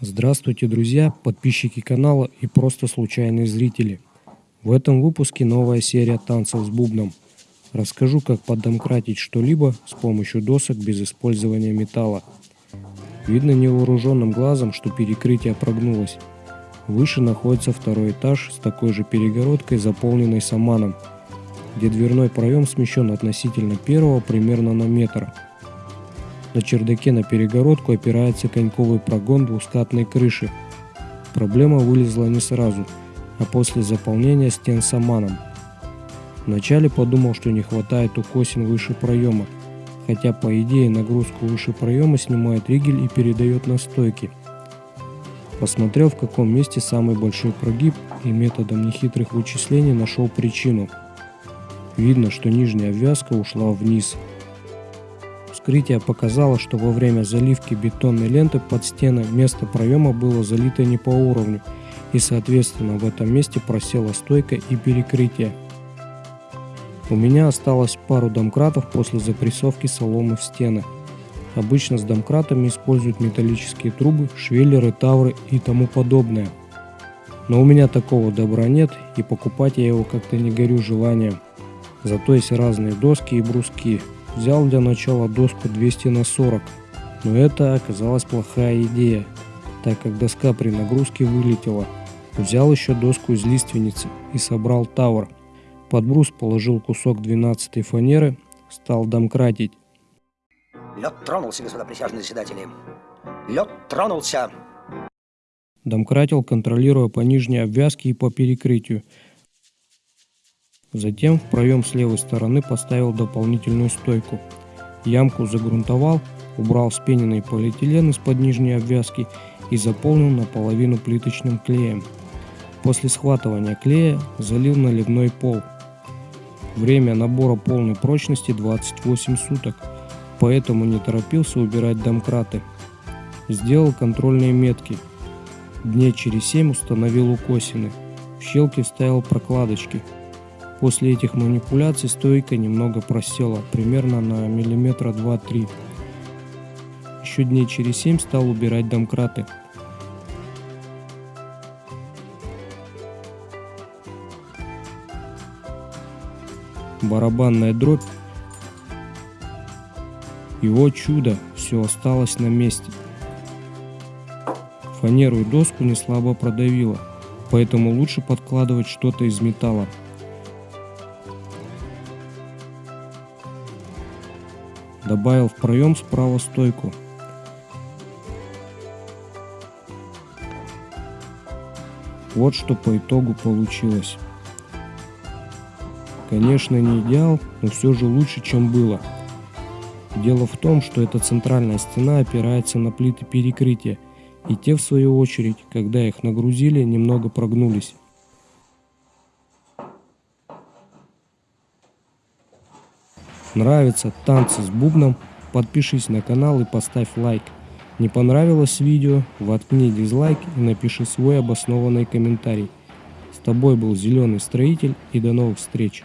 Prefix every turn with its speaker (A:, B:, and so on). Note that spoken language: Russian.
A: Здравствуйте, друзья, подписчики канала и просто случайные зрители. В этом выпуске новая серия танцев с бубном. Расскажу, как поддомкратить что-либо с помощью досок без использования металла. Видно невооруженным глазом, что перекрытие прогнулось. Выше находится второй этаж с такой же перегородкой, заполненной саманом, где дверной проем смещен относительно первого примерно на метр – на чердаке на перегородку опирается коньковый прогон двускатной крыши. Проблема вылезла не сразу, а после заполнения стен саманом. Вначале подумал, что не хватает укосин выше проема, хотя по идее нагрузку выше проема снимает ригель и передает на стойки. Посмотрел в каком месте самый большой прогиб и методом нехитрых вычислений нашел причину. Видно, что нижняя обвязка ушла вниз – Вскрытие показало, что во время заливки бетонной ленты под стены место проема было залито не по уровню, и соответственно в этом месте просела стойка и перекрытие. У меня осталось пару домкратов после запрессовки соломы в стены. Обычно с домкратами используют металлические трубы, швеллеры, тавры и тому подобное. Но у меня такого добра нет, и покупать я его как-то не горю желанием. Зато есть разные доски и бруски, Взял для начала доску 200 на 40, но это оказалась плохая идея, так как доска при нагрузке вылетела. Взял еще доску из лиственницы и собрал тавр. Под брус положил кусок 12 фанеры, стал домкратить.
B: Лед тронулся, господа присяжные заседатели. Лед тронулся.
A: Домкратил, контролируя по нижней обвязке и по перекрытию. Затем в проем с левой стороны поставил дополнительную стойку. Ямку загрунтовал, убрал спененный полиэтилен из-под нижней обвязки и заполнил наполовину плиточным клеем. После схватывания клея залил наливной пол. Время набора полной прочности 28 суток, поэтому не торопился убирать домкраты. Сделал контрольные метки. Дней через 7 установил укосины. В щелки вставил прокладочки – После этих манипуляций стойка немного просела, примерно на миллиметра 2-3. Еще дней через 7 стал убирать домкраты. Барабанная дробь. Его чудо, все осталось на месте. Фанеру и доску не слабо продавило, поэтому лучше подкладывать что-то из металла. Добавил в проем справа стойку. Вот что по итогу получилось. Конечно не идеал, но все же лучше, чем было. Дело в том, что эта центральная стена опирается на плиты перекрытия, и те в свою очередь, когда их нагрузили, немного прогнулись. Нравятся танцы с бубном? Подпишись на канал и поставь лайк. Не понравилось видео? Воткни дизлайк и напиши свой обоснованный комментарий. С тобой был Зеленый Строитель и до новых встреч.